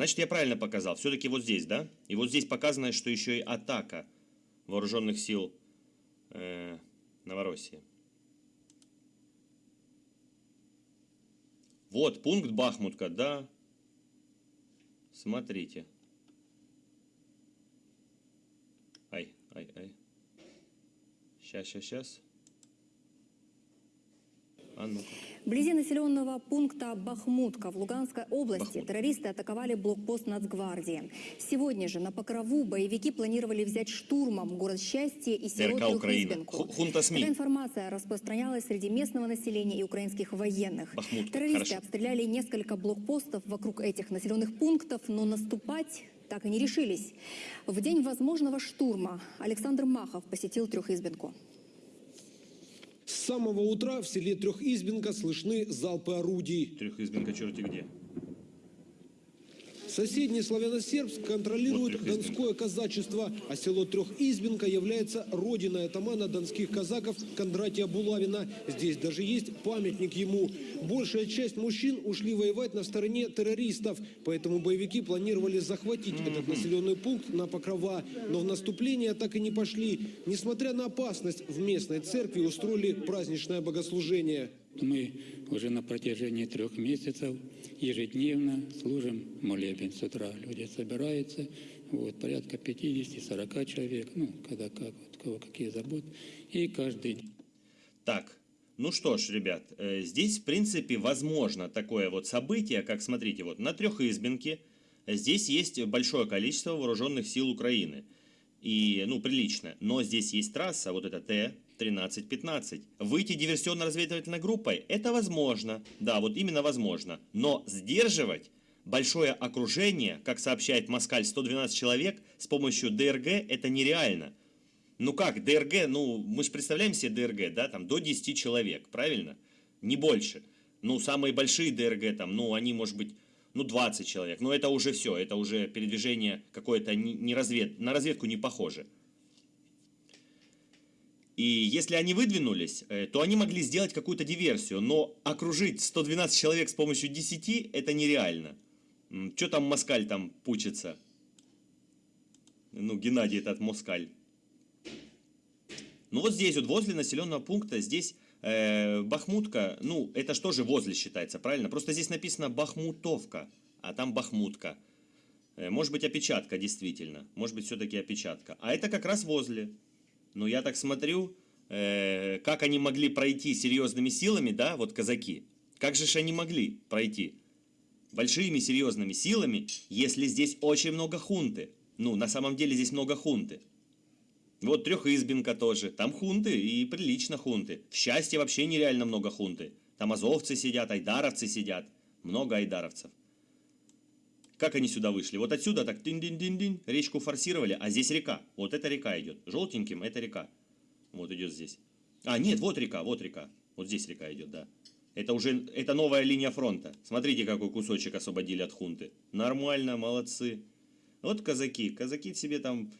Значит, я правильно показал. Все-таки вот здесь, да? И вот здесь показано, что еще и атака вооруженных сил э, Новороссии. Вот пункт Бахмутка, да. Смотрите. Ай, ай, ай. Сейчас, сейчас, сейчас. А ну-ка. Вблизи населенного пункта Бахмутка в Луганской области Бахмут. террористы атаковали блокпост Нацгвардии. Сегодня же на Покрову боевики планировали взять штурмом город Счастье и хунта СМИ. Такая информация распространялась среди местного населения и украинских военных. Бахмутка, Террористы хорошо. обстреляли несколько блокпостов вокруг этих населенных пунктов, но наступать так и не решились. В день возможного штурма Александр Махов посетил Трехизбинку. С самого утра в селе Трехизбинка слышны залпы орудий. Трехизбинка черти где. Соседний славяно-сербск контролирует донское казачество, а село Трехизбинка является родиной атамана донских казаков Кондратия Булавина. Здесь даже есть памятник ему. Большая часть мужчин ушли воевать на стороне террористов, поэтому боевики планировали захватить этот населенный пункт на Покрова. Но в наступление так и не пошли. Несмотря на опасность, в местной церкви устроили праздничное богослужение. Мы уже на протяжении трех месяцев ежедневно служим молебен. С утра люди собираются, вот, порядка 50-40 человек, ну, когда как, вот, кого какие заботы, и каждый день. Так, ну что ж, ребят, э, здесь, в принципе, возможно такое вот событие, как, смотрите, вот на Трехизбинке здесь есть большое количество вооруженных сил Украины. И, ну, прилично. Но здесь есть трасса, вот это Т-13-15. Выйти диверсионно-разведывательной группой – это возможно. Да, вот именно возможно. Но сдерживать большое окружение, как сообщает Москаль, 112 человек, с помощью ДРГ – это нереально. Ну как, ДРГ, ну мы же представляем себе ДРГ, да, там до 10 человек, правильно? Не больше. Ну самые большие ДРГ там, ну они может быть, ну 20 человек, но это уже все, это уже передвижение какое-то не развед, на разведку не похоже. И если они выдвинулись, э, то они могли сделать какую-то диверсию, но окружить 112 человек с помощью 10 это нереально. Что там Москаль там пучится? Ну, Геннадий этот Москаль. Ну вот здесь вот возле населенного пункта, здесь э, Бахмутка, ну это что же возле считается, правильно? Просто здесь написано Бахмутовка, а там Бахмутка. Э, может быть опечатка действительно, может быть все-таки опечатка. А это как раз возле. Но я так смотрю, э, как они могли пройти серьезными силами, да, вот казаки. Как же они могли пройти? Большими серьезными силами, если здесь очень много хунты. Ну, на самом деле здесь много хунты. Вот Трехизбинка тоже. Там хунты, и прилично хунты. В счастье вообще нереально много хунты. Там азовцы сидят, айдаровцы сидят. Много айдаровцев. Как они сюда вышли? Вот отсюда так дин-дин-дин-дин, речку форсировали, а здесь река. Вот эта река идет. Желтеньким это река. Вот идет здесь. А, нет, вот река, вот река. Вот здесь река идет, да. Это уже, это новая линия фронта. Смотрите, какой кусочек освободили от хунты. Нормально, молодцы. Вот казаки. Казаки себе там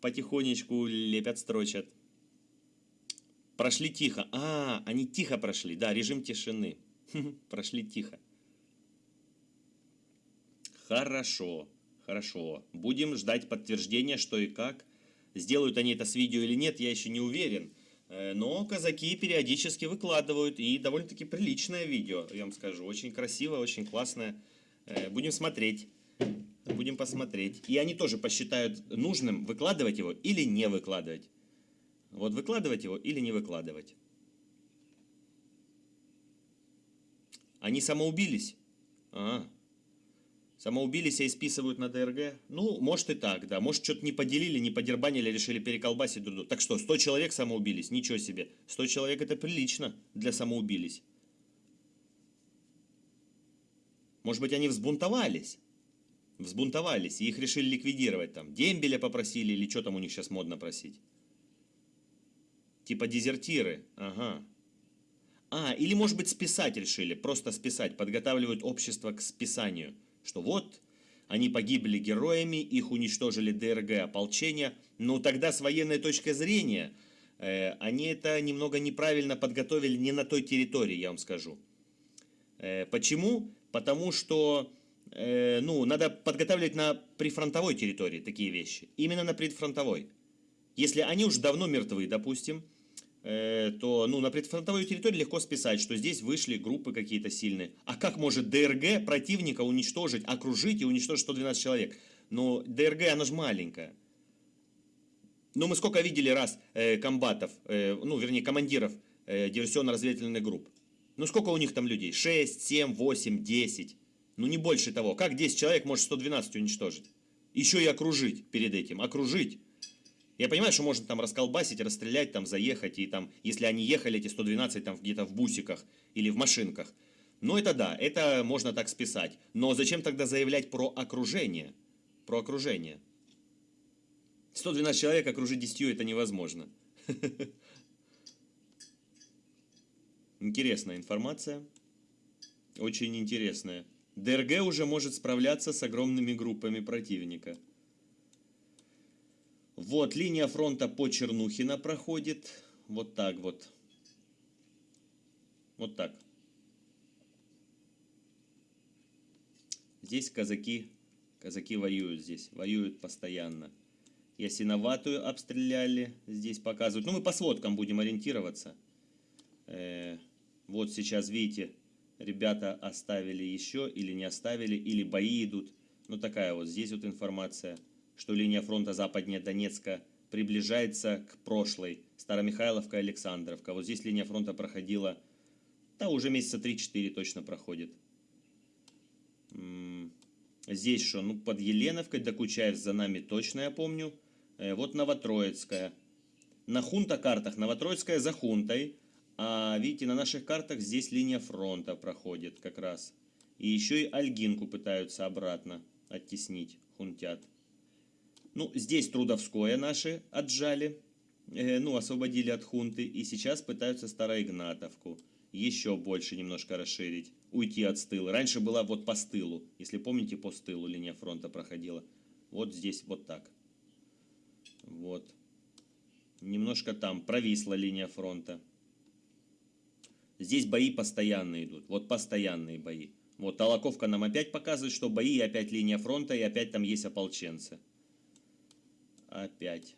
потихонечку лепят, строчат. Прошли тихо. А, они тихо прошли. Да, режим тишины. Прошли тихо. Хорошо, хорошо. Будем ждать подтверждения, что и как. Сделают они это с видео или нет, я еще не уверен. Э, Но казаки периодически выкладывают, и довольно-таки приличное видео, я вам скажу. Очень красивое, очень классное. Э, Будем смотреть. Будем посмотреть. И они тоже посчитают нужным выкладывать его или не выкладывать. Вот выкладывать его или не выкладывать. Они самоубились? А, самоубились и списывают на ДРГ? Ну, может и так, да. Может, что-то не поделили, не подербанили, решили переколбасить друг друга. Так что, 100 человек самоубились? Ничего себе. 100 человек это прилично для самоубились. Может быть, они взбунтовались? Взбунтовались, и их решили ликвидировать там. Дембеля попросили, или что там у них сейчас модно просить? Типа дезертиры, ага. А, или может быть списать решили, просто списать, подготавливают общество к списанию. Что вот, они погибли героями, их уничтожили ДРГ ополчения, но тогда с военной точки зрения э, они это немного неправильно подготовили не на той территории, я вам скажу. Э, почему? Потому что э, ну, надо подготавливать на прифронтовой территории такие вещи. Именно на предфронтовой. Если они уже давно мертвы, допустим, то ну, на предфронтовой территории легко списать, что здесь вышли группы какие-то сильные. А как может ДРГ противника уничтожить, окружить и уничтожить 112 человек? Но ДРГ, она же маленькая. Ну, мы сколько видели раз э, комбатов, э, ну, вернее, командиров э, диверсионно-разведывательных групп. Ну, сколько у них там людей? 6, 7, 8, 10. Ну, не больше того. Как 10 человек может 112 уничтожить? Еще и окружить перед этим. Окружить. Я понимаю, что можно там расколбасить, расстрелять, там заехать, и там, если они ехали, эти 112 там где-то в бусиках или в машинках. Ну, это да, это можно так списать. Но зачем тогда заявлять про окружение? Про окружение. 112 человек окружить 10 это невозможно. Интересная информация. Очень интересная. ДРГ уже может справляться с огромными группами противника. Вот, линия фронта по Чернухина проходит. Вот так вот. Вот так. Здесь казаки, казаки воюют здесь, воюют постоянно. Ясиноватую обстреляли, здесь показывают. Ну, мы по сводкам будем ориентироваться. Э, вот сейчас, видите, ребята оставили еще или не оставили, или бои идут. Ну, такая вот здесь вот информация, что линия фронта западнее Донецка приближается к прошлой. Старомихайловка, Александровка. Вот здесь линия фронта проходила, да, уже месяца 3-4 точно проходит. Здесь что? Ну, под Еленовкой, Докучаев за нами точно, я помню. Э, вот Новотроицкая. На хунта-картах Новотроицкая за хунтой. А видите, на наших картах здесь линия фронта проходит как раз. И еще и Альгинку пытаются обратно оттеснить, хунтят. Ну, здесь Трудовское наши отжали, э, ну, освободили от хунты. И сейчас пытаются Староигнатовку еще больше немножко расширить, уйти от стыла. Раньше была вот по стылу, если помните, по стылу линия фронта проходила. Вот здесь вот так. Вот. Немножко там провисла линия фронта. Здесь бои постоянно идут. Вот постоянные бои. Вот Толоковка нам опять показывает, что бои, и опять линия фронта, и опять там есть ополченцы. Опять.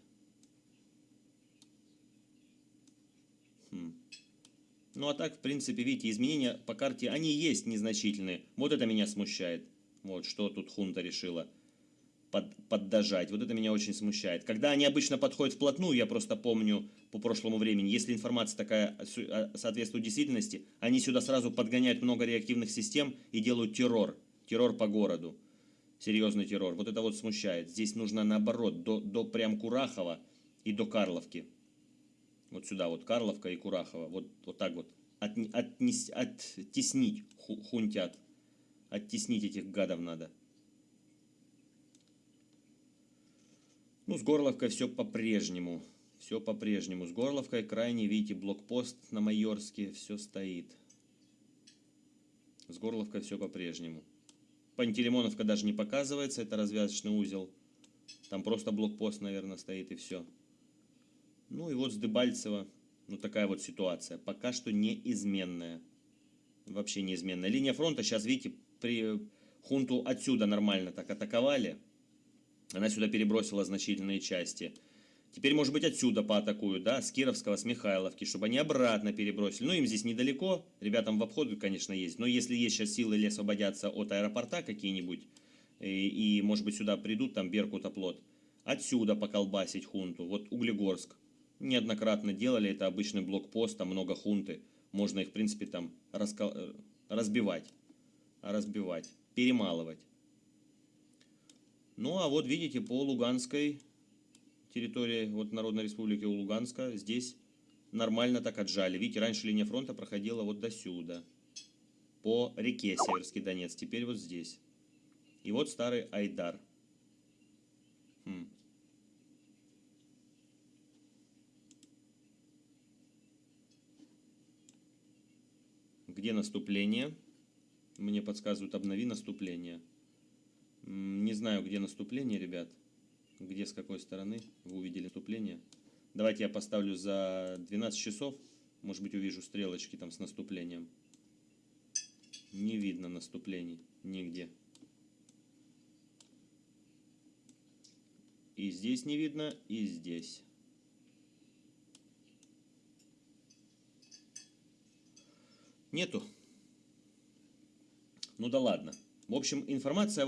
Хм. Ну а так, в принципе, видите, изменения по карте, они есть незначительные. Вот это меня смущает. Вот, что тут хунта решила под, поддажать. Вот это меня очень смущает. Когда они обычно подходят вплотную, я просто помню по прошлому времени, если информация такая а, соответствует действительности, они сюда сразу подгоняют много реактивных систем и делают террор. Террор по городу. Серьезный террор. Вот это вот смущает. Здесь нужно наоборот, до, до прям Курахова и до Карловки. Вот сюда вот Карловка и Курахова. Вот, вот так вот. От, отнес, оттеснить хунтят. Оттеснить этих гадов надо. Ну, с Горловкой все по-прежнему. Все по-прежнему. С Горловкой крайне, видите, блокпост на Майорске, все стоит. С Горловкой все по-прежнему. Пантелеймоновка даже не показывается, это развязочный узел. Там просто блокпост, наверное, стоит и все. Ну и вот с Дебальцево, ну такая вот ситуация. Пока что неизменная. Вообще неизменная. Линия фронта, сейчас, видите, при хунту отсюда нормально так атаковали. Она сюда перебросила значительные части. Теперь, может быть, отсюда поатакуют, да, с Кировского, с Михайловки, чтобы они обратно перебросили. Ну, им здесь недалеко, ребятам в обход, конечно, есть. Но если есть сейчас силы или освободятся от аэропорта какие-нибудь, и, и, может быть, сюда придут, там, Беркут, оплот, отсюда поколбасить хунту. Вот Углегорск. Неоднократно делали, это обычный блокпост, там много хунты. Можно их, в принципе, там раскол... Э, разбивать. Разбивать, перемалывать. Ну, а вот видите, по Луганской территории, вот Народной Республики у Луганска, здесь нормально так отжали. Видите, раньше линия фронта проходила вот до сюда, по реке Северский Донец, теперь вот здесь. И вот старый Айдар. Хм. Где наступление? Мне подсказывают, обнови наступление. Не знаю, где наступление, ребят где с какой стороны. Вы увидели наступление. Давайте я поставлю за 12 часов. Может быть увижу стрелочки там с наступлением. Не видно наступлений нигде. И здесь не видно, и здесь. Нету. Ну да ладно. В общем, информация...